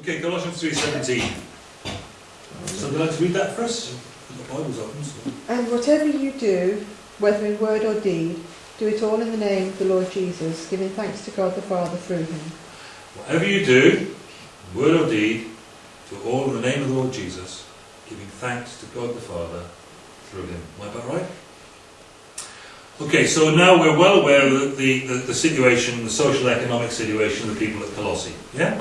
Okay, Colossians 3.17. Somebody like to read that for us? The Bible's open, so... And whatever you do, whether in word or deed, do it all in the name of the Lord Jesus, giving thanks to God the Father through him. Whatever you do, word or deed, do all in the name of the Lord Jesus, giving thanks to God the Father through him. Am I about right? Okay, so now we're well aware of the, the, the situation, the social economic situation of the people at Colossae. Yeah?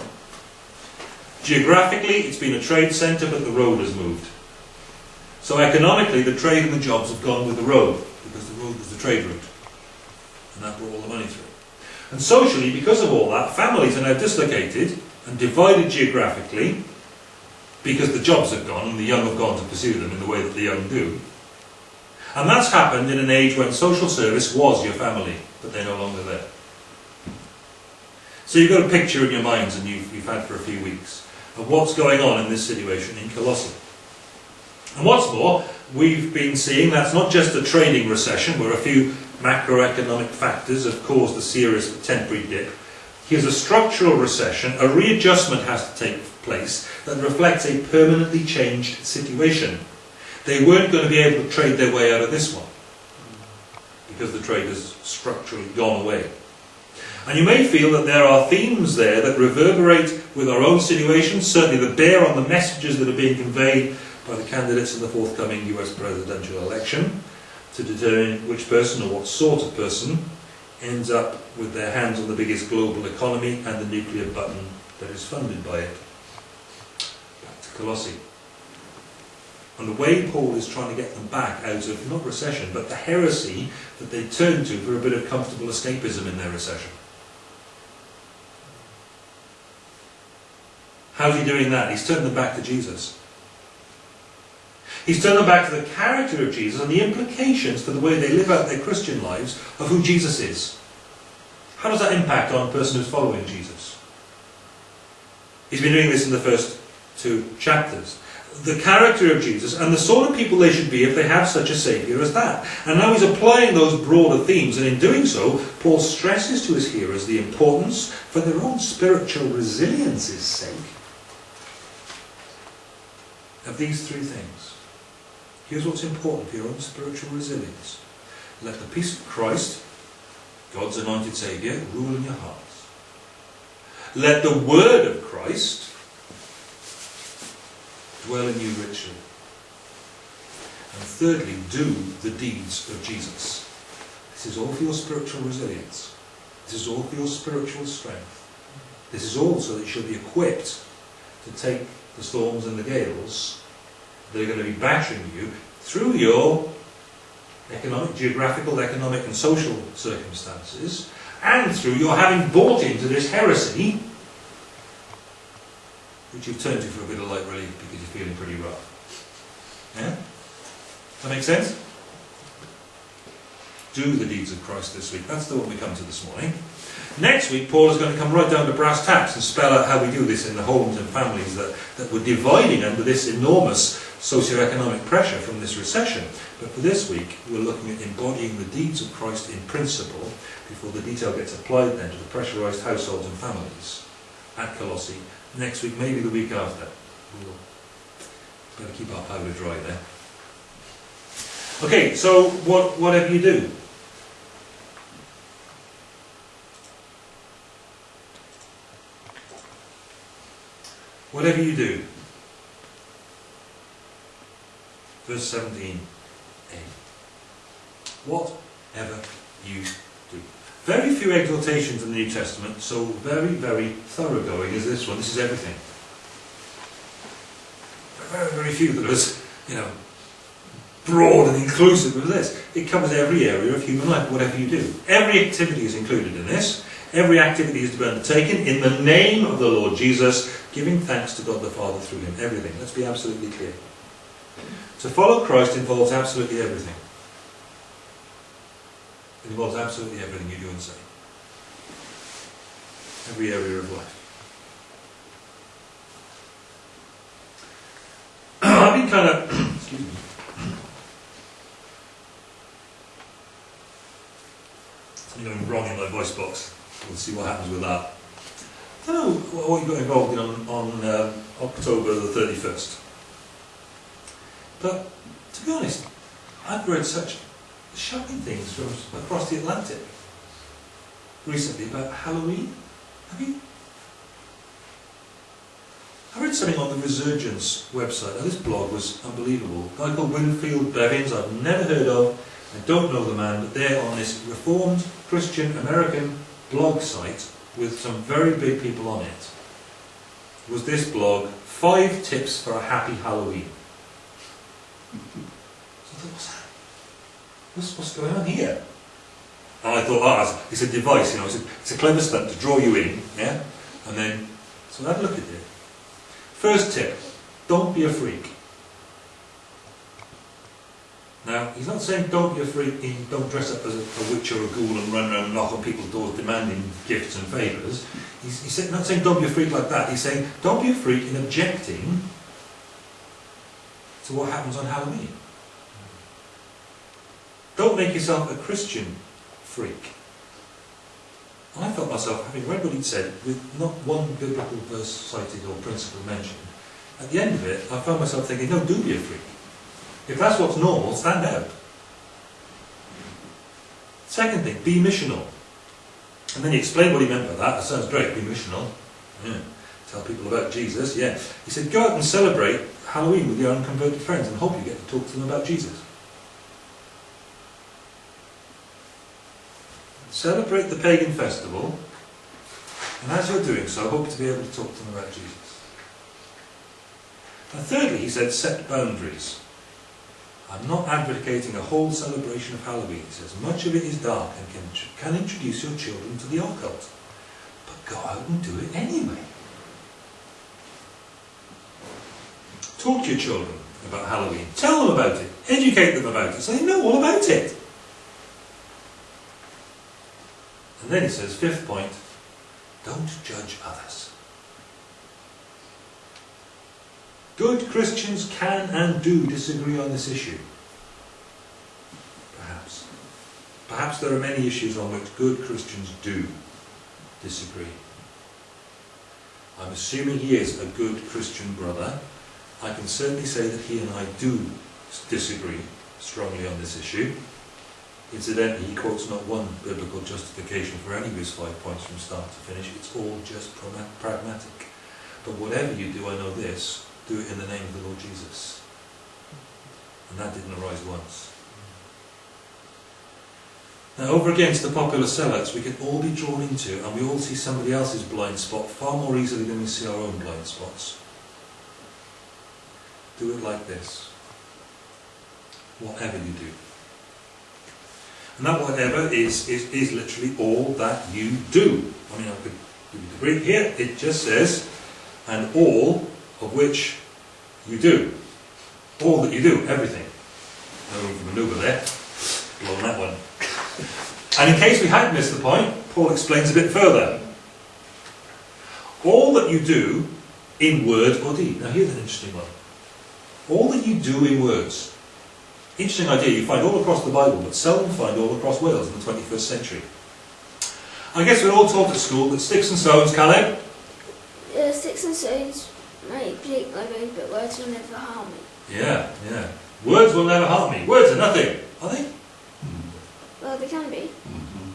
Geographically, it's been a trade centre, but the road has moved. So economically, the trade and the jobs have gone with the road, because the road was the trade route. And that brought all the money through. And socially, because of all that, families are now dislocated and divided geographically, because the jobs have gone and the young have gone to pursue them in the way that the young do. And that's happened in an age when social service was your family, but they're no longer there. So you've got a picture in your minds, and you've, you've had for a few weeks, of what's going on in this situation in Colossae. And what's more, we've been seeing that's not just a trading recession where a few macroeconomic factors have caused a serious temporary dip. Here's a structural recession, a readjustment has to take place that reflects a permanently changed situation. They weren't going to be able to trade their way out of this one because the trade has structurally gone away. And you may feel that there are themes there that reverberate with our own situation, certainly that bear on the messages that are being conveyed by the candidates in the forthcoming US presidential election to determine which person or what sort of person ends up with their hands on the biggest global economy and the nuclear button that is funded by it. Back to Colossae. And the way Paul is trying to get them back out of, not recession, but the heresy that they turned to for a bit of comfortable escapism in their recession. How's he doing that? He's turned them back to Jesus. He's turned them back to the character of Jesus and the implications for the way they live out their Christian lives of who Jesus is. How does that impact on a person who's following Jesus? He's been doing this in the first two chapters. The character of Jesus and the sort of people they should be if they have such a Saviour as that. And now he's applying those broader themes, and in doing so, Paul stresses to his hearers the importance, for their own spiritual resilience's sake, of these three things. Here's what's important for your own spiritual resilience. Let the peace of Christ, God's anointed Saviour, rule in your hearts. Let the word of Christ dwell in you richly. And thirdly, do the deeds of Jesus. This is all for your spiritual resilience. This is all for your spiritual strength. This is all so that you shall be equipped to take the storms and the gales that are going to be battering you through your economic, geographical, economic and social circumstances and through your having bought into this heresy which you've turned to for a bit of light relief because you're feeling pretty rough. Yeah? That makes sense? Do the deeds of Christ this week. That's the one we come to this morning. Next week, Paul is going to come right down to brass tacks and spell out how we do this in the homes and families that, that were dividing under this enormous socio-economic pressure from this recession. But for this week, we're looking at embodying the deeds of Christ in principle before the detail gets applied then to the pressurised households and families at Colossae. Next week, maybe the week after. We'll better keep our powder dry there. Okay, so what, whatever you do, Whatever you do. Verse 17a. Whatever you do. Very few exhortations in the New Testament, so very, very thoroughgoing is this one. This is everything. Very, very few that is, you know, broad and inclusive of this. It covers every area of human life, whatever you do. Every activity is included in this. Every activity is to be undertaken in the name of the Lord Jesus, giving thanks to God the Father through him. Everything. Let's be absolutely clear. To follow Christ involves absolutely everything. It involves absolutely everything you do and say. Every area of life. I've been kind of, excuse me, something going wrong in my voice box. We'll see what happens with that. Know what you got involved in on, on um, October the 31st. But, to be honest, I've read such shocking things from across the Atlantic recently about Halloween. Have you? I read something on the Resurgence website. Now, this blog was unbelievable. A guy called Winfield Bevins, I've never heard of. I don't know the man, but they're on this Reformed Christian American blog site with some very big people on it. Was this blog, Five Tips for a Happy Halloween. So I thought, what's that? What's, what's going on here? And I thought, ah, it's a device, you know, it's a, it's a clever stunt to draw you in, yeah? And then, so I had a look at it. First tip, don't be a freak. Now, he's not saying don't be a freak don't dress up as a, a witch or a ghoul and run around and knock on people's doors demanding gifts and favours. He's, he's not saying don't be a freak like that. He's saying don't be a freak in objecting to what happens on Halloween. Don't make yourself a Christian freak. And I felt myself, having read what he'd said, with not one biblical verse cited or principle mentioned, at the end of it, I found myself thinking, no, do be a freak. If that's what's normal, stand out. Second thing, be missional. And then he explained what he meant by that. That sounds great, be missional. Yeah. Tell people about Jesus, yeah. He said, go out and celebrate Halloween with your unconverted friends and hope you get to talk to them about Jesus. Celebrate the pagan festival, and as you're doing so, hope to be able to talk to them about Jesus. And thirdly, he said, set boundaries. I'm not advocating a whole celebration of Halloween. He says, much of it is dark and can, can introduce your children to the occult. But go out and do it anyway. Talk to your children about Halloween. Tell them about it. Educate them about it so they know all about it. And then he says, fifth point, don't judge others. Good Christians can and do disagree on this issue. Perhaps. Perhaps there are many issues on which good Christians do disagree. I'm assuming he is a good Christian brother. I can certainly say that he and I do disagree strongly on this issue. Incidentally, he quotes not one biblical justification for any of his five points from start to finish. It's all just pragmatic. But whatever you do, I know this, do it in the name of the Lord Jesus. And that didn't arise once. Now, over against the popular zealots, we can all be drawn into, and we all see somebody else's blind spot far more easily than we see our own blind spots. Do it like this. Whatever you do. And that whatever is, is, is literally all that you do. I mean, I could give you the Greek here. It just says, and all of which you do. All that you do, everything. No room for manoeuvre there. Blown that one. And in case we had missed the point, Paul explains a bit further. All that you do in word or deed. Now here's an interesting one. All that you do in words. Interesting idea you find all across the Bible, but seldom find all across Wales in the 21st century. I guess we're all taught at school that sticks and stones, Caleb, Uh, sticks and stones might break my bones, but words will never harm me. Yeah, yeah. Words will never harm me. Words are nothing. Are they? Well, they can be. Mm-hmm.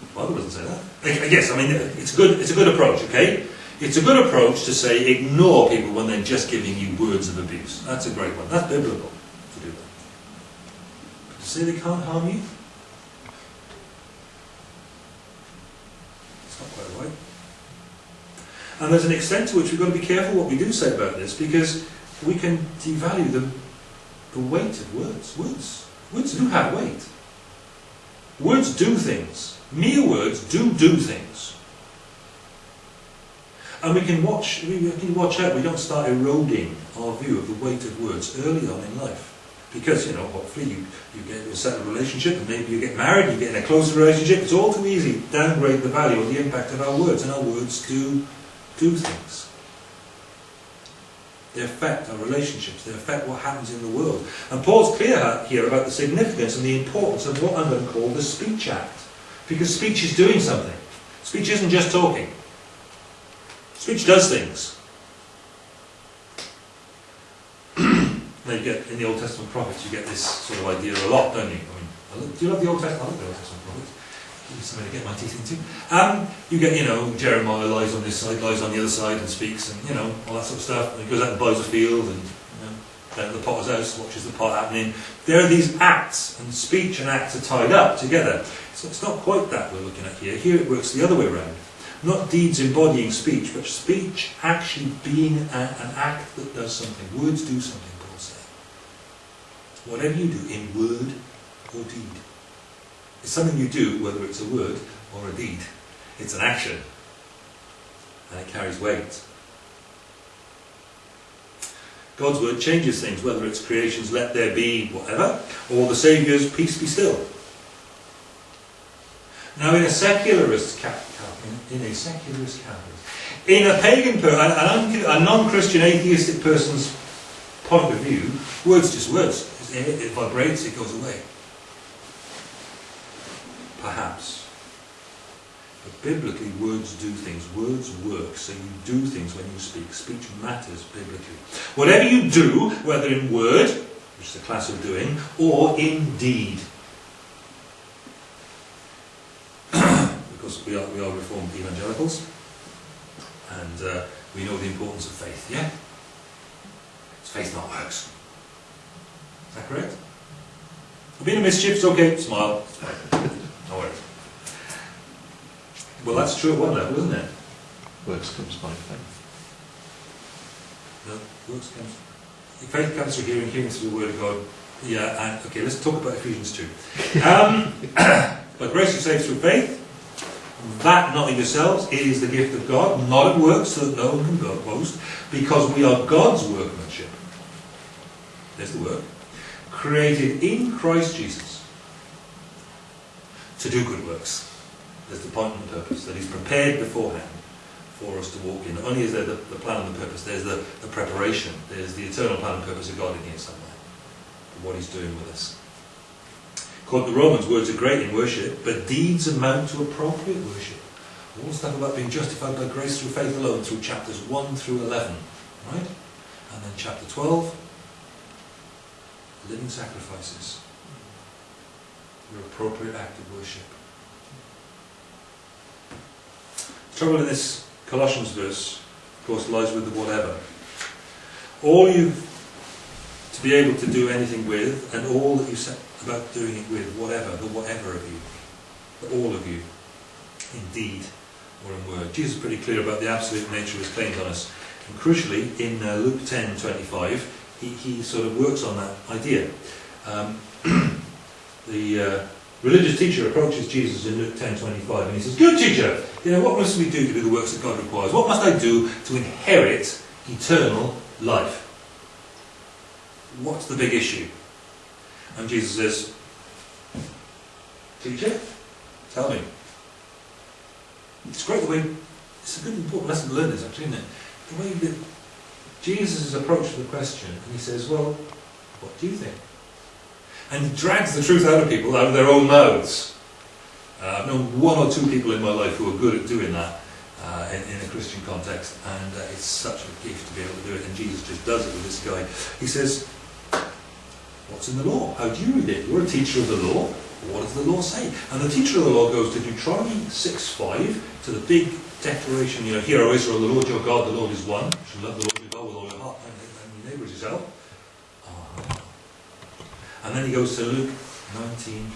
The Bible doesn't say that. I I guess, I mean, it's a good, it's a good approach, okay? It's a good approach to say ignore people when they're just giving you words of abuse. That's a great one. That's biblical to do that. But to say they can't harm you? It's not quite right. And there's an extent to which we've got to be careful what we do say about this because we can devalue the, the weight of words. Words. Words do have weight. Words do things. Mere words do do things. And we can watch, we can watch out we don't start eroding our view of the weight of words early on in life. Because, you know, hopefully you, you get a settled relationship and maybe you get married, you get in a closer relationship. It's all too easy to downgrade the value or the impact of our words. And our words do do things. They affect our relationships. They affect what happens in the world. And Paul's clear here about the significance and the importance of what I'm going to call the speech act. Because speech is doing something. Speech isn't just talking. Speech does things. now you get in the Old Testament prophets, you get this sort of idea a lot, don't you? I mean, do you love the Old Testament? I love the Old Testament prophets. Something to get my teeth into. Um, you get, you know, Jeremiah lies on this side, lies on the other side, and speaks, and you know all that sort of stuff. And he goes out and buys a field, and you know, the potter's house, watches the pot happening. There are these acts, and speech and acts are tied up together. So it's not quite that we're looking at here. Here it works the other way around. Not deeds embodying speech, but speech actually being a, an act that does something. Words do something, Paul said. Whatever you do in word or deed. It's something you do, whether it's a word or a deed. It's an action. And it carries weight. God's word changes things, whether it's creation's let there be, whatever, or the Saviour's peace be still. Now, in a secularist in, in a secularist camp, in a pagan, an a non-Christian atheistic person's point of view, words just words. It, it vibrates, it goes away. Perhaps. But biblically, words do things. Words work, so you do things when you speak. Speech matters biblically. Whatever you do, whether in word, which is a class of doing, or in deed. because we are, we are Reformed evangelicals, and uh, we know the importance of faith, yeah? It's faith, not works. Is that correct? I've been a mischief, it's okay, smile. It's. No worries. Well, that's true at one level, isn't it? Works comes by faith. No, works comes. Faith comes through hearing, hearing through the Word of God. Yeah, and okay, let's talk about Ephesians 2. Um, but grace is saved through faith. That not in yourselves, it is the gift of God, not of works, so that no one can bo- boast, because we are God's workmanship. There's the word. Created in Christ Jesus to do good works. There's the point and purpose, that He's prepared beforehand for us to walk in. Only is there the, the plan and the purpose, there's the, the preparation, there's the eternal plan and purpose of God in here somewhere, for what He's doing with us. Quote the Romans, words are great in worship, but deeds amount to appropriate worship. All stuff about being justified by grace through faith alone, through chapters 1 through 11, right? And then chapter 12, living sacrifices, your appropriate act of worship. The trouble in this Colossians verse, of course, lies with the whatever. All you've to be able to do anything with, and all that you set about doing it with, whatever, the whatever of you, the all of you, in deed or in word. Jesus is pretty clear about the absolute nature of his claims on us. And crucially, in uh, Luke 10 25, he, he sort of works on that idea. Um, the uh, religious teacher approaches Jesus in Luke 10:25, and he says, Good teacher, you know, what must we do to do the works that God requires? What must I do to inherit eternal life? What's the big issue? And Jesus says, Teacher, tell me. It's great the way, it's a good important lesson to learn this actually, isn't it? The way that Jesus' approach to the question, and he says, Well, what do you think? And drags the truth out of people, out of their own mouths. Uh, I've known one or two people in my life who are good at doing that uh, in, in a Christian context, and uh, it's such a gift to be able to do it, and Jesus just does it with this guy. He says, What's in the law? How do you read it? You're a teacher of the law. What does the law say? And the teacher of the law goes to Deuteronomy 6.5, to the big declaration, you know, Hear, O Israel, the Lord your God, the Lord is one. You shall love the Lord your God with all your heart and, and your neighbour as yourself. And then he goes to Luke 19,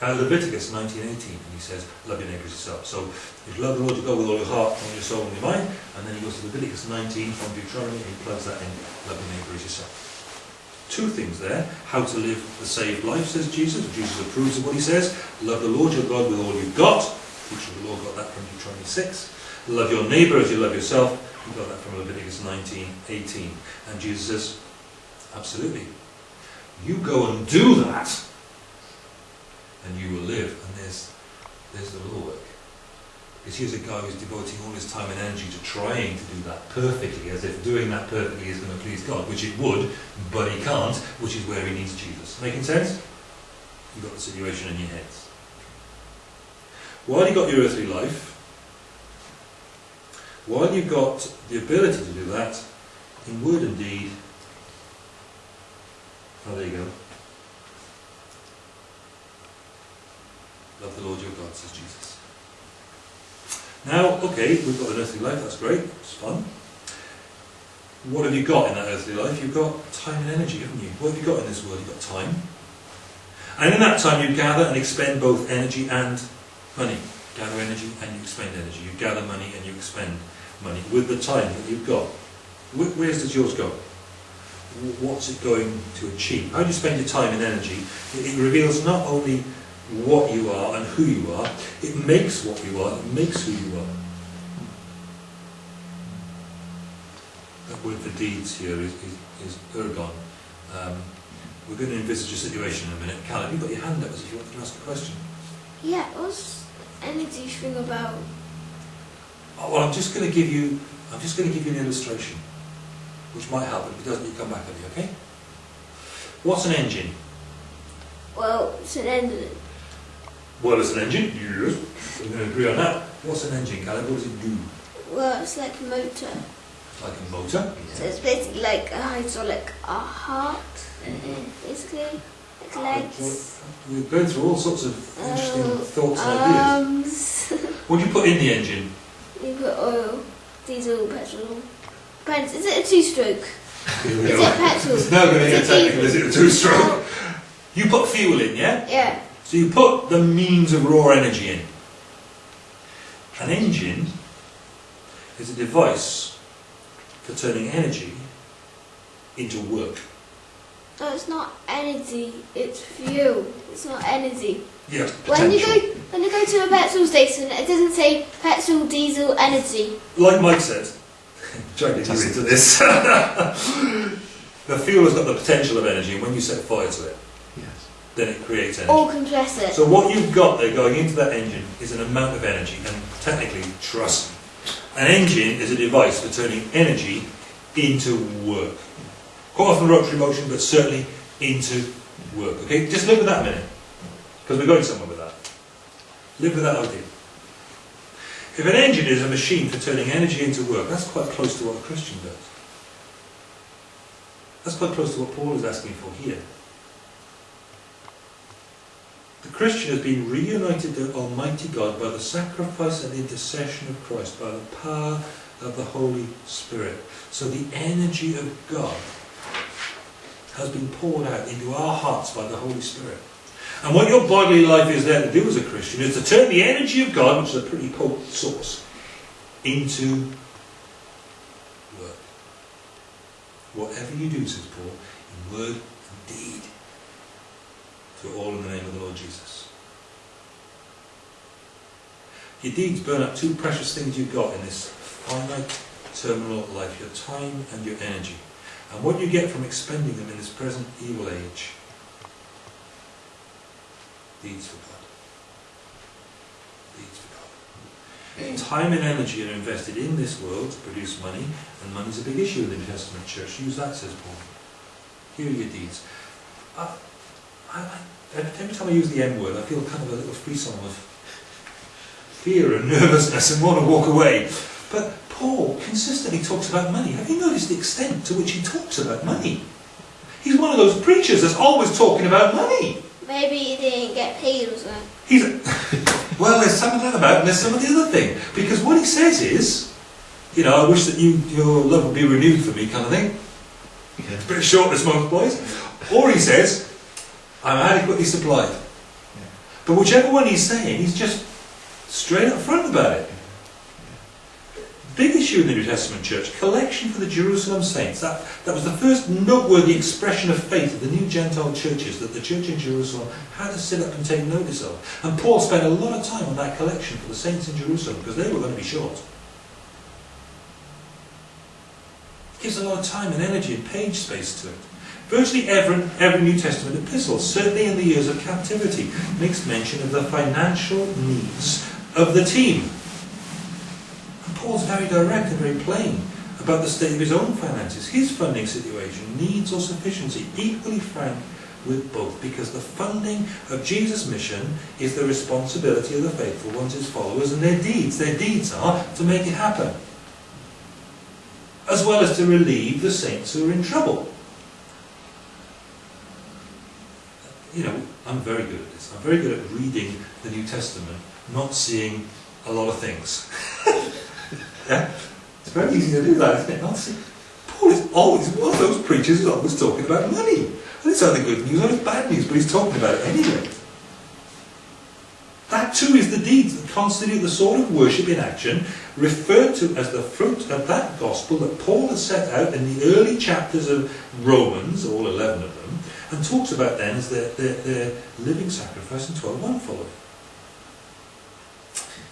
uh, Leviticus 19.18, and he says, love your neighbour as yourself. So if you love the Lord your God with all your heart, all your soul, and your mind. And then he goes to Leviticus 19 from Deuteronomy, and he plugs that in, love your neighbour as yourself. Two things there. How to live the saved life, says Jesus. Jesus approves of what he says. Love the Lord your God with all you've got. Of the law got that from Deuteronomy 6. Love your neighbour as you love yourself. You got that from Leviticus 19, 18. And Jesus says, absolutely. You go and do that, and you will live. And there's, there's the law work. Because here's a guy who's devoting all his time and energy to trying to do that perfectly, as if doing that perfectly is going to please God, which it would, but he can't, which is where he needs Jesus. Making sense? You've got the situation in your heads. While you've got your earthly life, while you've got the ability to do that, in word and deed, oh, there you go. Love the Lord your God, says Jesus. Now, okay, we've got an earthly life, that's great, it's fun. What have you got in that earthly life? You've got time and energy, haven't you? What have you got in this world? You've got time. And in that time you gather and expend both energy and money. Gather energy and you expend energy. You gather money and you expend money with the time that you've got. Wh- Where does yours go? Wh- What's it going to achieve? How do you spend your time and energy? It it reveals not only what you are and who you are, it makes what you are, it makes who you are. That word for deeds here is, is, is ergon. Um, we're going to envisage a situation in a minute. Cal, have you got your hand up as if you want to ask a question? Yeah, what's energy thing about? Oh, well, I'm just going to give you, I'm just going to give you an illustration, which might help. If it doesn't, you come back at me, okay? What's an engine? Well, it's an engine. Well, it's an engine. Yes. We're going to agree on that. What's an engine, Caleb? What does it do? Well, it's like a motor. Like a motor. So it's basically like a hydraulic a heart, mm-hmm. basically. Like legs, We're going through all sorts of interesting Oh, thoughts and ideas. What do you put in the engine? you put oil, diesel, petrol. Is it a two-stroke? Is it petrol? It's now going to get technical. Is it a two-stroke? You put fuel in, yeah? Yeah. So you put the means of raw energy in. An engine is a device for turning energy into work. No, it's not energy. It's fuel. It's not energy. Yeah, When you go when you go to a petrol station, it doesn't say petrol, diesel, energy. Like Mike said, trying to get you into this. the fuel has got the potential of energy, and when you set fire to it, Yes. then it creates energy. Or compressor. So what you've got there going into that engine is an amount of energy, and technically, trust me, an engine is a device for turning energy into work. Quite often rotary motion, but certainly into work. Okay, just live with that a minute, because we're going somewhere with that. Live with that idea. If an engine is a machine for turning energy into work, that's quite close to what a Christian does. That's quite close to what Paul is asking for here. The Christian has been reunited to Almighty God by the sacrifice and intercession of Christ, by the power of the Holy Spirit. So the energy of God has been poured out into our hearts by the Holy Spirit. And what your bodily life is there to do as a Christian is to turn the energy of God, which is a pretty potent source, into work. Whatever you do, says Paul, in word and deed, do all in the name of the Lord Jesus. Your deeds burn up two precious things you've got in this finite terminal life, your time and your energy. And what you get from expending them in this present evil age, deeds for God. Deeds for God. Hmm. Time and energy are invested in this world to produce money, and money's a big issue in the New Testament church. Use that, says Paul. Here are your deeds. I, I, I, every time I use the M word, I feel kind of a little frisson of fear and nervousness and want to walk away. But Paul consistently talks about money. Have you noticed the extent to which he talks about money? He's one of those preachers that's always talking about money. Maybe he didn't get paid or something. He's well, there's some of that about, and there's some of the other thing. Because what he says is, you know, I wish that you your love would be renewed for me, kind of thing. Yeah. It's a bit short this month, boys. Or he says, I'm adequately supplied. But whichever one he's saying, he's just straight up front about it. Big issue in the New Testament church, collection for the Jerusalem saints. That, that was the first noteworthy expression of faith of the new Gentile churches that the church in Jerusalem had to sit up and take notice of. And Paul spent a lot of time on that collection for the saints in Jerusalem because they were going to be short. Gives a lot of time and energy and page space to it. Virtually every, every New Testament epistle, certainly in the years of captivity, makes mention of the financial needs of the team. Paul's very direct and very plain about the state of his own finances, his funding situation, needs or sufficiency, equally frank with both, because the funding of Jesus' mission is the responsibility of the faithful ones, his followers, and their deeds. Their deeds are to make it happen. as well as to relieve the saints who are in trouble. You know, I'm very good at this. I'm very good at reading the New Testament, not seeing a lot of things. yeah? It's very easy to do that, isn't it? See. Paul is always one of those preachers who's always talking about money. And it's either good news or it's bad news, but he's talking about it anyway. That too is the deeds that constitute the sort of worship in action referred to as the fruit of that gospel that Paul has set out in the early chapters of Romans, all 11 of them, and talks about then as their, their, their living sacrifice and in 12.1 following.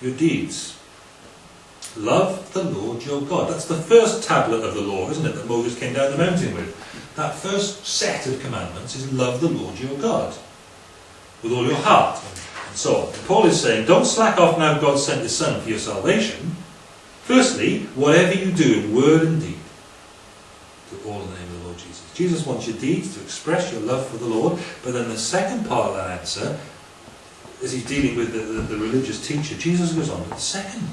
Your deeds. Love the Lord your God. That's the first tablet of the law, isn't it, that Moses came down the mountain with. That first set of commandments is love the Lord your God with all your heart and so on. And Paul is saying, don't slack off now God sent his Son for your salvation. Firstly, whatever you do in word and deed, do all in the name of the Lord Jesus. Jesus wants your deeds to express your love for the Lord, but then the second part of that answer, as he's dealing with the, the, the religious teacher, Jesus goes on to the second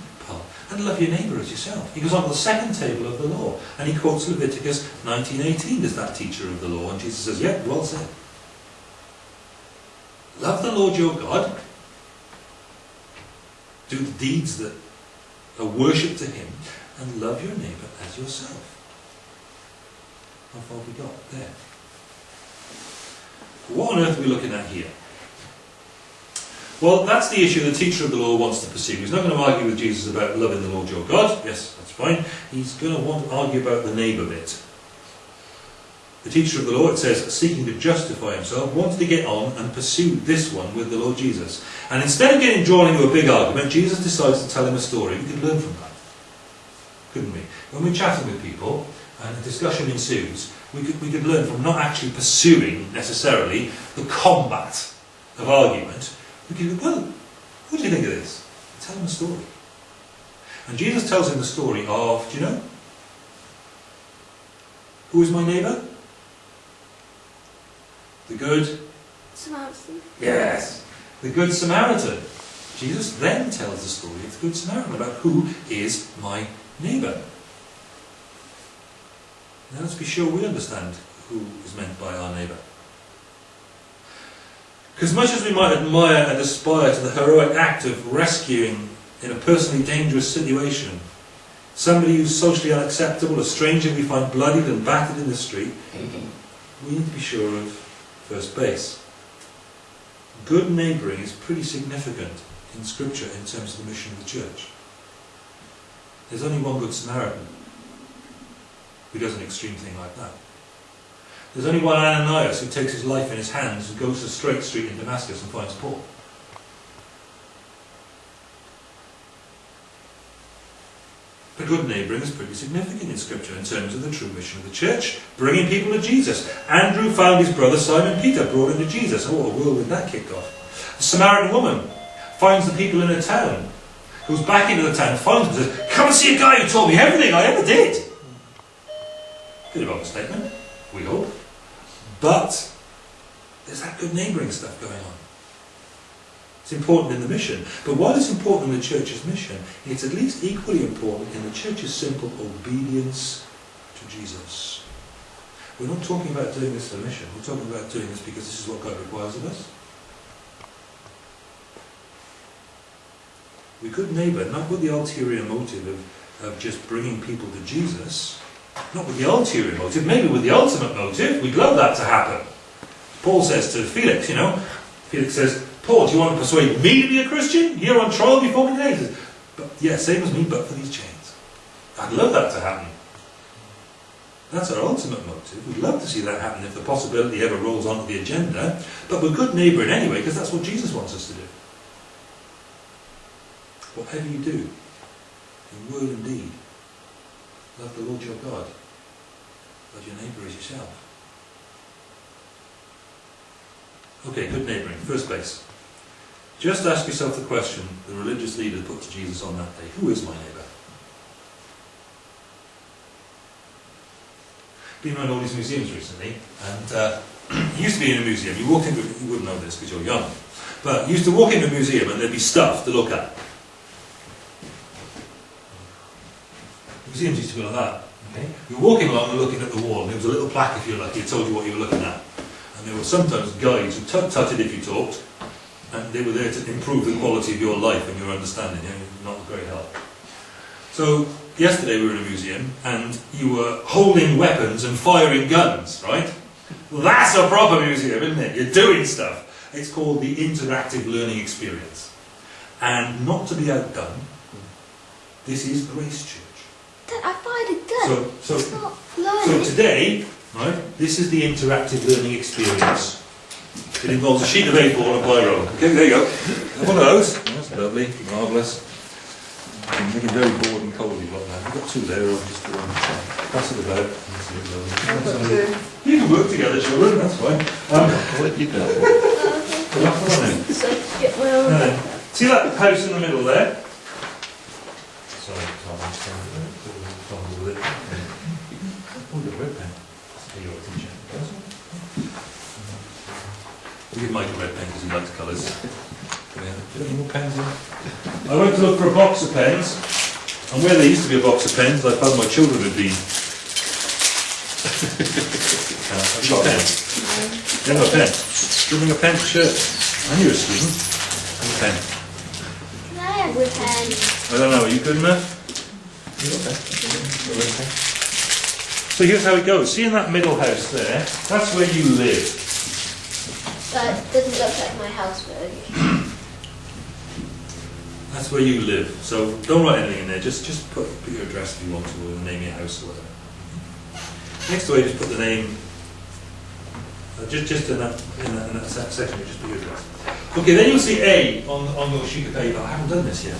and love your neighbour as yourself. He goes on to the second table of the law, and he quotes Leviticus 19.18 as that teacher of the law, and Jesus says, yeah, well said. Love the Lord your God, do the deeds that are worship to him, and love your neighbour as yourself. How far have we got there? What on earth are we looking at here? Well, that's the issue the teacher of the law wants to pursue. He's not going to argue with Jesus about loving the Lord your God. Yes, that's fine. He's going to want to argue about the neighbour bit. The teacher of the law, it says, seeking to justify himself, wanted to get on and pursue this one with the Lord Jesus. And instead of getting drawn into a big argument, Jesus decides to tell him a story. We could learn from that. Couldn't we? When we're chatting with people and a discussion ensues, we could, we could learn from not actually pursuing necessarily the combat of argument. We go, well, what do you think of this? Tell him a story. And Jesus tells him the story of, do you know? Who is my neighbour? The good Samaritan. Yes. The Good Samaritan. Jesus then tells the story of the Good Samaritan about who is my neighbour. Now let's be sure we understand who is meant by our neighbour. Because much as we might admire and aspire to the heroic act of rescuing in a personally dangerous situation somebody who's socially unacceptable, a stranger we find bloodied and battered in the street, we need to be sure of first base. Good neighbouring is pretty significant in Scripture in terms of the mission of the church. There's only one good Samaritan who does an extreme thing like that. There's only one Ananias who takes his life in his hands and goes to Straight Street in Damascus and finds Paul. The good neighbouring is pretty significant in Scripture in terms of the true mission of the church, bringing people to Jesus. Andrew found his brother Simon Peter, brought him to Jesus. Oh, a whirlwind that kicked off. The Samaritan woman finds the people in her town, goes back into the town, finds them, says, Come and see a guy who told me everything I ever did. Bit of overstatement, we hope. But there's that good neighbouring stuff going on. It's important in the mission. But while it's important in the church's mission, it's at least equally important in the church's simple obedience to Jesus. We're not talking about doing this for mission. We're talking about doing this because this is what God requires of us. We could neighbour, not with the ulterior motive of, of just bringing people to Jesus, not with the ulterior motive, maybe with the ultimate motive. We'd love that to happen. Paul says to Felix, you know, Felix says, Paul, do you want to persuade me to be a Christian? You're on trial before me today. He says, but, yeah, same as me, but for these chains. I'd love that to happen. That's our ultimate motive. We'd love to see that happen if the possibility ever rolls onto the agenda. But we're good neighbouring anyway, because that's what Jesus wants us to do. Whatever you do, in word and deed, love the Lord your God. Love your neighbour as yourself. Okay, good neighbouring. First place. Just ask yourself the question the religious leader put to Jesus on that day. Who is my neighbour? Been around all these museums recently, and uh, used to be in a museum. You walked into, you wouldn't know this because you're young, but you used to walk into a museum and there'd be stuff to look at. Museums used to be like that. Okay? You're walking along and looking at the wall, and there was a little plaque, if you're lucky, it told you what you were looking at. And there were sometimes guides who tut-tutted if you talked, and they were there to improve the quality of your life and your understanding, you not great help. So, yesterday we were in a museum, and you were holding weapons and firing guns, right? That's a proper museum, isn't it? You're doing stuff. It's called the Interactive Learning Experience. And not to be outdone, this is Grace Church. Dad, I fired a gun. So, it's so, not so today, right, this is the interactive learning experience. It involves a sheet of A4 and a biro. Okay, there you go. One of those. That's lovely, marvellous. I'm making very bored and cold you've got that. I've got two there, I'll just um, pass it about. That's it, lovely. I've That's two. You can work together, children, that's fine. Um, I'll let you go. come on then. So, get my own. See that house in the middle there? Sorry, We'll give Mike a red pen because he likes colours. Yeah. Do you have any more pens in? I went to look for a box of pens, and where there used to be a box of pens, I found my children had been. Uh, have you got a pen? You have a pen? Do you bring a pen to church? And you're a student. Have a pen. Can I have a pen? I don't know, are you good enough? You got a pen? Got a red pen? So here's how it goes. See in that middle house there, that's where you live. That doesn't look like my house, but okay. That's where you live. So don't write anything in there, just just put, put your address if you want to, or the name of your house or whatever. Next to it, just put the name, uh, just, just in that, in that, in that section, you just put your address. Okay, then you'll see A on, on your sheet of paper. I haven't done this yet.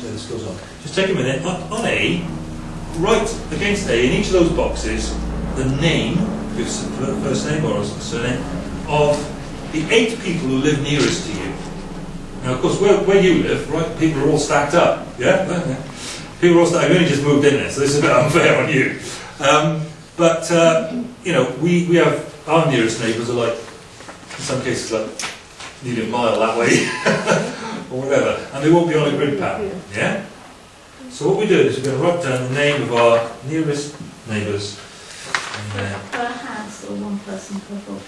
So this goes on. Just take a minute. On, on A, write against A, in each of those boxes, the name, first name or surname, of the eight people who live nearest to you. Now, of course, where, where you live, right, people are all stacked up. Yeah? People are all stacked. You only just moved in there, so this is a bit unfair on you. Um, but, uh, you know, we, we have our nearest neighbours are like, in some cases, like nearly a mile that way, or whatever, and they won't be on a grid pattern. Yeah? So what we do is we're going to write down the name of our nearest neighbours. House or one person per book?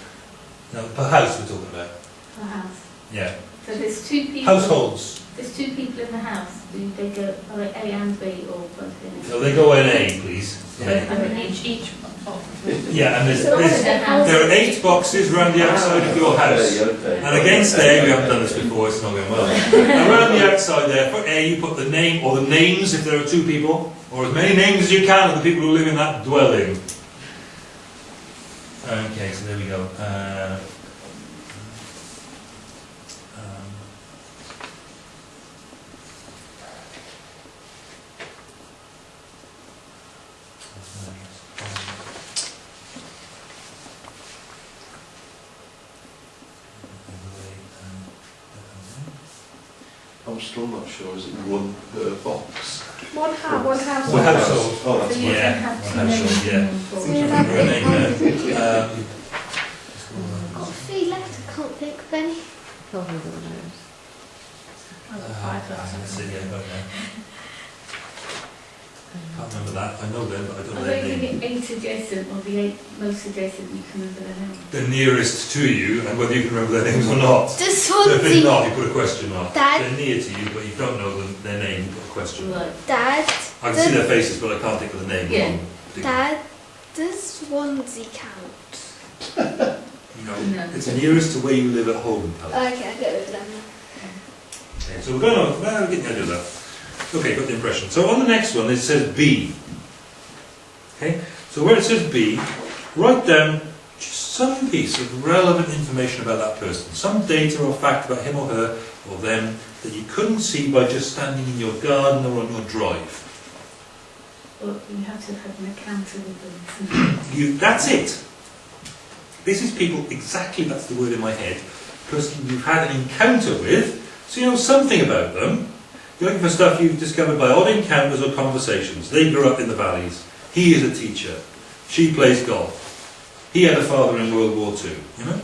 now, per house we're talking about. Per house. Yeah. So there's two people. Households. There's two people in the house. Do they go are they A and B or both in? So they go in A, please. I mean, each each box. Yeah, and there's, there's, there are eight boxes around the outside of your house. And against A, we haven't done this before, it's not going well. Around the outside there, for A, you put the name, or the names if there are two people, or as many names as you can of the people who live in that dwelling. Okay, so there we go. Uh, um, I'm still not sure, is it one per box? One house, one house. One household. Oh, that's you Yeah, can have two one household, yeah. in one box. Name there. Um, Got three left, I can't think of any. Probably one knows. I've got Uh, five I left. haven't seen it, don't know. Can't remember that. I know them, but I don't know Are their they name. the eight adjacent or the eight most adjacent you can remember their name? The nearest to you, and whether you can remember their names or not. The So if it's Swansea. not, you put a question mark. Dad. They're near to you, but you don't know them, their name, you put a question mark. Right. Dad, I can see their faces, but I can't think of the name. Yeah. Dad, does Swansea count? No. No. It's nearest to where you live at home, Pal. Okay, I get rid of them. Okay, so we're going on, well, we're getting the idea of that. Okay, got the impression. So on the next one, it says B. Okay, so where it says B, write down just some piece of relevant information about that person, some data or fact about him or her or them that you couldn't see by just standing in your garden or on your drive. Well, you have to have an encounter with them. You, that's it. This is people, exactly that's the word in my head, person you've had an encounter with, so you know something about them. Looking for stuff you've discovered by odd encounters or conversations. They grew up in the valleys. He is a teacher. She plays golf. He had a father in World War Two, you know?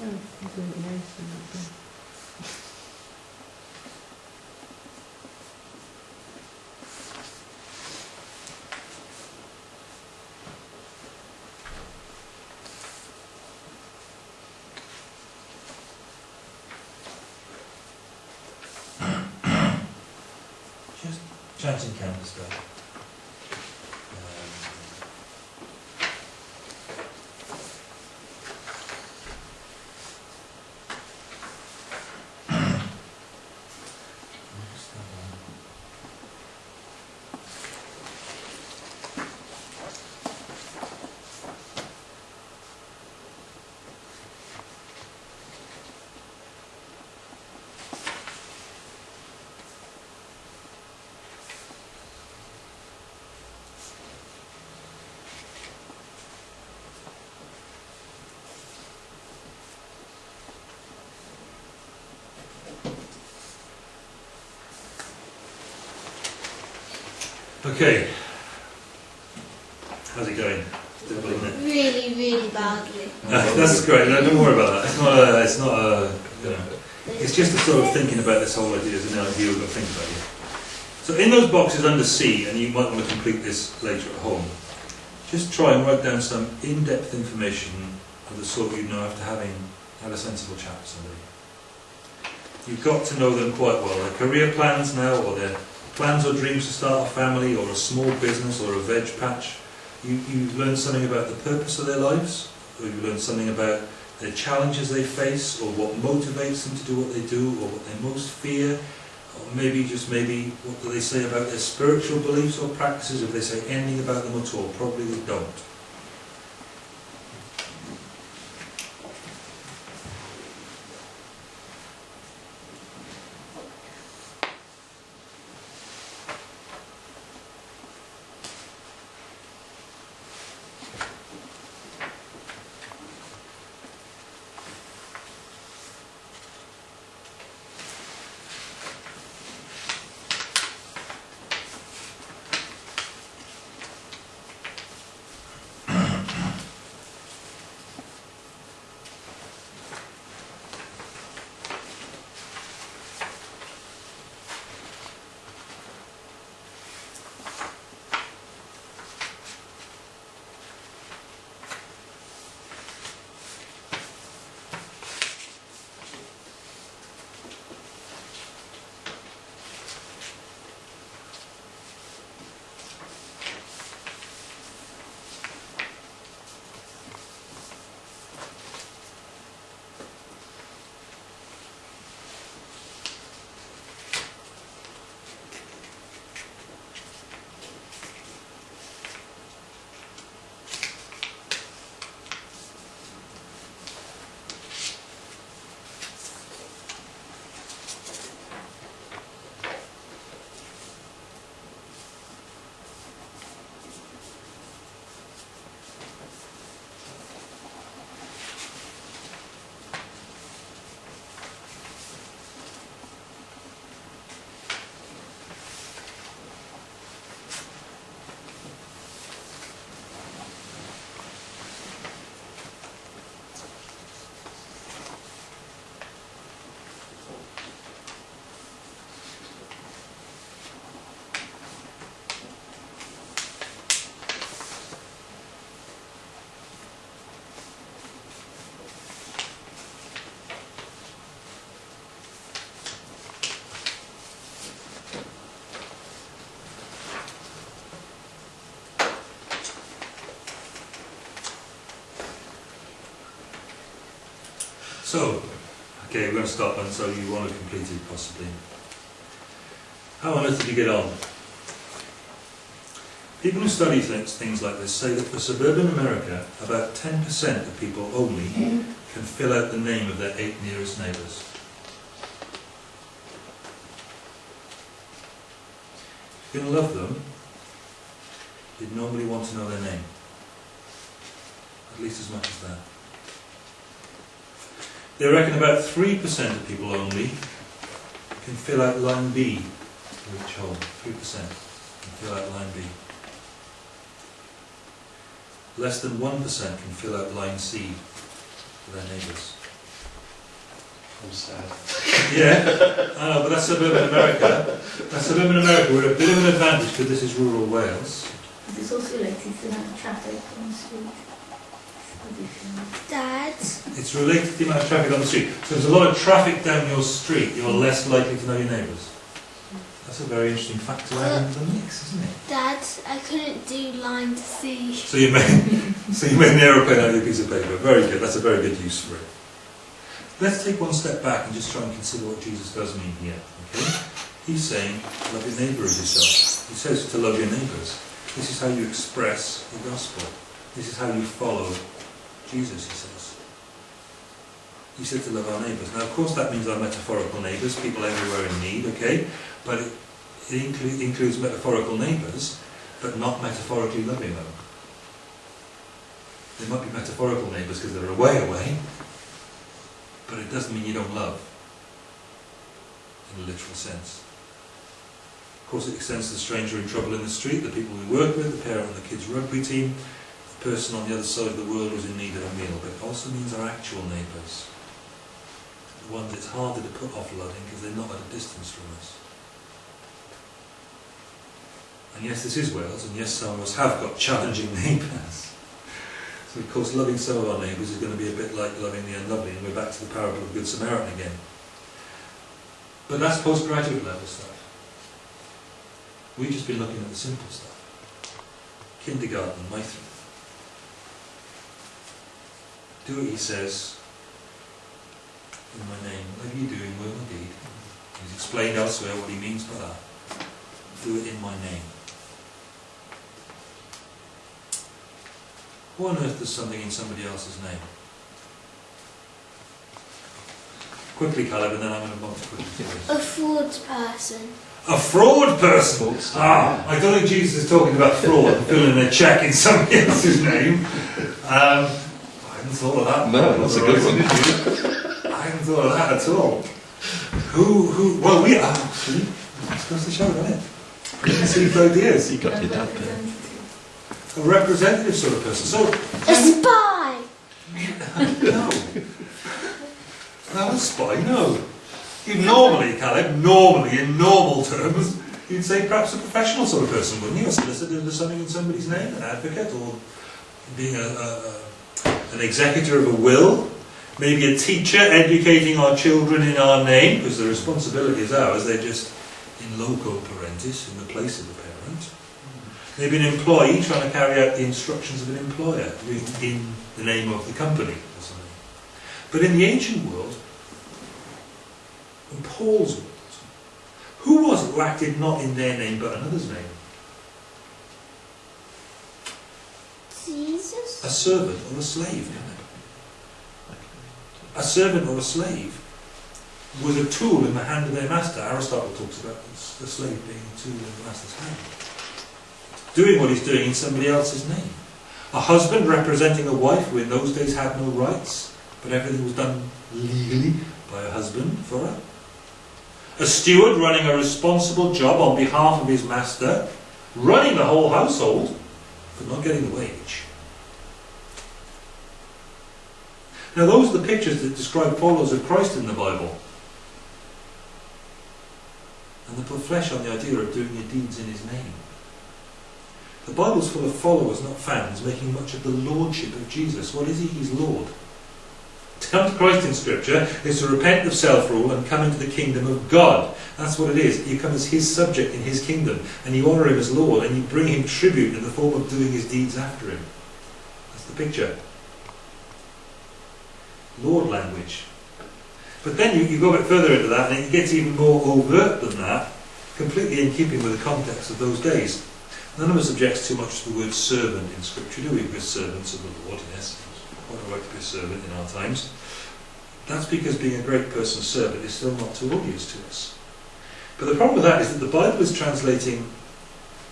Oh, I'm doing it nice and that's it. Just chanting canvas there. Okay. How's it going? Difficult, isn't it? Really, really badly. Uh, that's great. No, don't worry about that. It's not a. It's not a. You know, it's just a sort of thinking about this whole idea as an idea we've got to think about here. So in those boxes under C, and you might want to complete this later at home, just try and write down some in-depth information of the sort you'd know after having had a sensible chat with somebody. You've got to know them quite well. Their career plans now, or their plans or dreams to start a family, or a small business, or a veg patch. You, you've learned something about the purpose of their lives, or you've learned something about the challenges they face, or what motivates them to do what they do, or what they most fear, or maybe just maybe what do they say about their spiritual beliefs or practices, if they say anything about them at all. Probably they don't. So, okay, we're going to start and so you want to complete it possibly. How on earth did you get on? People who study things, things like this say that for suburban America, about 10% of people only can fill out the name of their eight nearest neighbours. If you're going to love them, you'd normally want to know their name. At least as much as that. They reckon about 3% of people only can fill out line B for each home. 3% can fill out line B. Less than 1% can fill out line C for their neighbours. I'm sad. Yeah, I know, but that's suburban America. That's suburban America. We're a bit of an advantage because this is rural Wales. But it's also related to the amount of traffic on the street. Dad, It's related to the amount of traffic on the street. So if there's a lot of traffic down your street, you're less likely to know your neighbours. That's a very interesting fact to add into the mix, isn't it? Dad, I couldn't do line to see. So you made, so you made an aeroplane out of a piece of paper. Very good. That's a very good use for it. Let's take one step back and just try and consider what Jesus does mean here. Okay? He's saying, love your neighbour as yourself. He says to love your neighbours. This is how you express the gospel. This is how you follow Jesus, he says. He said to love our neighbours. Now, of course, that means our metaphorical neighbours, people everywhere in need, okay? But it, it inclu- includes metaphorical neighbours, but not metaphorically loving them. They might be metaphorical neighbours because they're away away, but it doesn't mean you don't love in a literal sense. Of course, it extends to the stranger in trouble in the street, the people we work with, the parent on the kids' rugby team, person on the other side of the world who's in need of a meal, but it also means our actual neighbours. The ones it's harder to put off loving because they're not at a distance from us. And yes, this is Wales, and yes, some of us have got challenging neighbours. So, of course, loving some of our neighbours is going to be a bit like loving the unlovely, and we're back to the parable of the Good Samaritan again. But that's postgraduate level stuff. We've just been looking at the simple stuff. Kindergarten, Meithrin. Do what he says in my name. Whatever you do in word or deed. He's explained elsewhere what he means by that. Do it in my name. Who on earth does something in somebody else's name? Quickly, Caleb, and then I'm going to move quickly to this. A fraud person. A fraud person! Ah, I don't think Jesus is talking about fraud, filling a cheque in somebody else's name. Um, I hadn't thought of that. No, that's a good one. I hadn't thought of that at all. Who, who, well, we are actually. That's goes to show, doesn't it? Conceived ideas. You got your dad there. A representative sort of person. So, A spy. no. Not a spy, no. You'd normally, Caleb, normally, in normal terms, you'd say perhaps a professional sort of person, wouldn't you? A solicitor does something in somebody's name, an advocate, or being a, a, a, an executor of a will. Maybe a teacher educating our children in our name, because the responsibility is ours, they're just in loco parentis, in the place of the parent. Maybe an employee trying to carry out the instructions of an employer in, the name of the company or something. But in the ancient world, in Paul's world, who was it who acted not in their name but another's name? Jesus. A servant or a slave. A servant or a slave was a tool in the hand of their master. Aristotle talks about the slave being a tool in the master's hand. Doing what he's doing in somebody else's name. A husband representing a wife who in those days had no rights, but everything was done legally by a husband for her. A steward running a responsible job on behalf of his master, running the whole household, but not getting the wage. Now, those are the pictures that describe followers of Christ in the Bible. And they put flesh on the idea of doing your deeds in His name. The Bible's full of followers, not fans, making much of the lordship of Jesus. What is He? He's Lord. To come to Christ in Scripture is to repent of self rule and come into the kingdom of God. That's what it is. You come as His subject in His kingdom, and you honour Him as Lord, and you bring Him tribute in the form of doing His deeds after Him. That's the picture. Lord language. But then you, you go a bit further into that, and it gets even more overt than that, completely in keeping with the context of those days. None of us objects too much to the word servant in Scripture, do we? We're servants of the Lord, yes. Quite all right to be a servant in our times. That's because being a great person's servant is still not too obvious to us. But the problem with that is that the Bible is translating,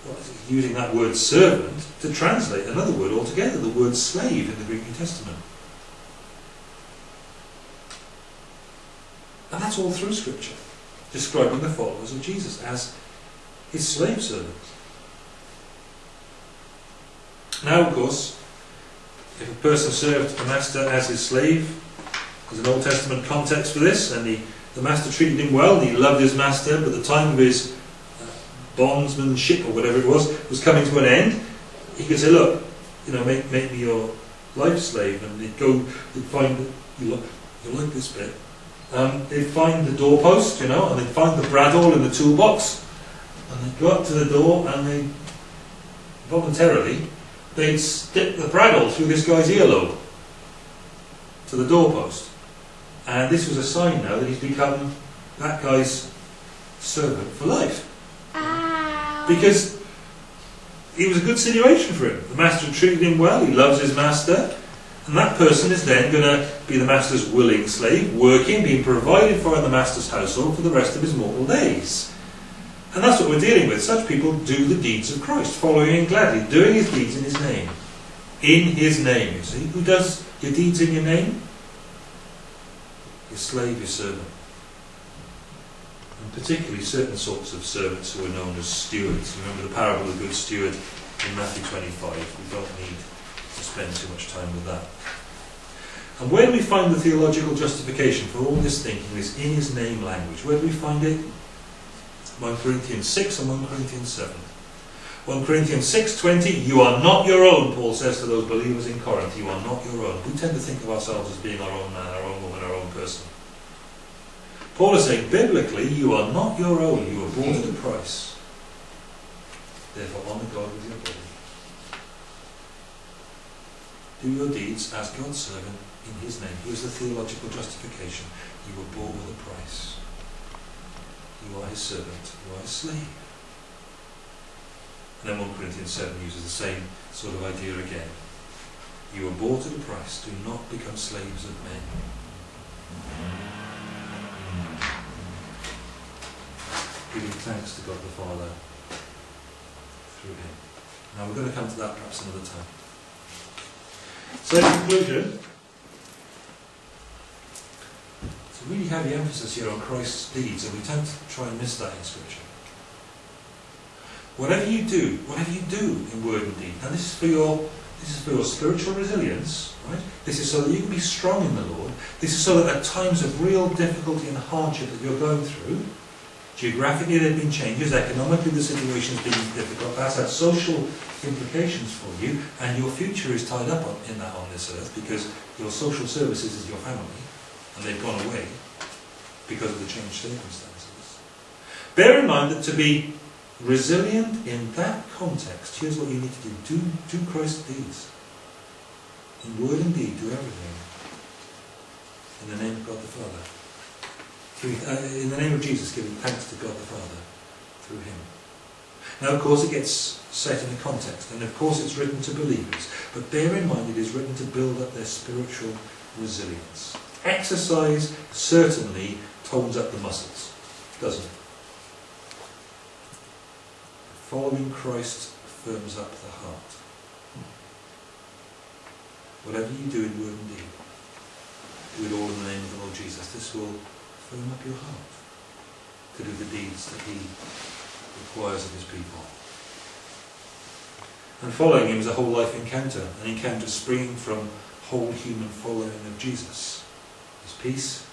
what it, using that word servant to translate another word altogether, the word slave in the Greek New Testament. And that's all through Scripture, describing the followers of Jesus as his slave servants. Now, of course, if a person served a master as his slave, There's an Old Testament context for this, and the, the master treated him well, and he loved his master, but the time of his uh, bondsmanship, or whatever it was, was coming to an end. He could say, look, you know, make, make me your life slave, and they'd go, they'd find, you like, you like this bit, um, they'd find the doorpost, you know, and they'd find the bradawl in the toolbox, and they'd go up to the door, and they voluntarily, they'd stick the bradawl through this guy's earlobe to the doorpost. And this was a sign now that he's become that guy's servant for life. Ow. Because it was a good situation for him. The master treated him well, he loves his master, and that person is then going to be the master's willing slave, working, being provided for in the master's household for the rest of his mortal days. And that's what we're dealing with. Such people do the deeds of Christ, following him gladly, doing his deeds in his name. In his name, you see. Who does your deeds in your name? Your slave, your servant. And particularly certain sorts of servants who are known as stewards. Remember the parable of the good steward in Matthew 25. We don't need to spend too much time with that. And where do we find the theological justification for all this thinking, this in his name language? Where do we find it? 1 Corinthians 6 and 1 Corinthians 7. 1 Corinthians 6.20, you are not your own, Paul says to those believers in Corinth, you are not your own. We tend to think of ourselves as being our own man, our own woman, our own person. Paul is saying, biblically, you are not your own, you were bought at a price. Therefore, honour God with your body. Do your deeds as God's servant in his name. Here's the theological justification. You were bought with a price. You are his servant. You are his slave. And then 1 Corinthians 7 uses the same sort of idea again. You were bought at a price. Do not become slaves of men. Giving thanks to God the Father through him. Now we're going to come to that perhaps another time. So in conclusion, it's a really heavy emphasis here on Christ's deeds, and we tend to try and miss that in Scripture. Whatever you do, whatever you do in word and deed, and this is for your this is for your spiritual resilience, right? This is so that you can be strong in the Lord. This is so that at times of real difficulty and hardship that you're going through, geographically there have been changes, economically the situation has been difficult, that's had social implications for you, and your future is tied up on, in that on this earth because your social services is your family, and they've gone away because of the changed circumstances. Bear in mind that to be resilient in that context, here's what you need to do. Do, do Christ's deeds. In word and deed, do everything. In the name of God the Father. Uh, in the name of Jesus, giving thanks to God the Father through Him. Now, of course, it gets set in a context, and of course, it's written to believers. But bear in mind, it is written to build up their spiritual resilience. Exercise certainly tones up the muscles, doesn't it? Following Christ firms up the heart. Whatever you do in word and deed, do it all in the name of the Lord Jesus. This will firm up your heart to do the deeds that He requires of His people. And following Him is a whole life encounter, an encounter springing from whole human following of Jesus. His peace,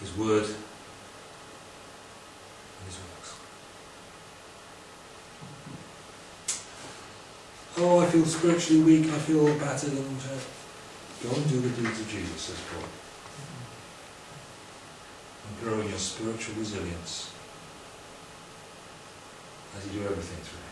His word, and His works. Oh, I feel spiritually weak, I feel battered, and uh, go and do the deeds of Jesus, says Paul. And grow in your spiritual resilience as you do everything through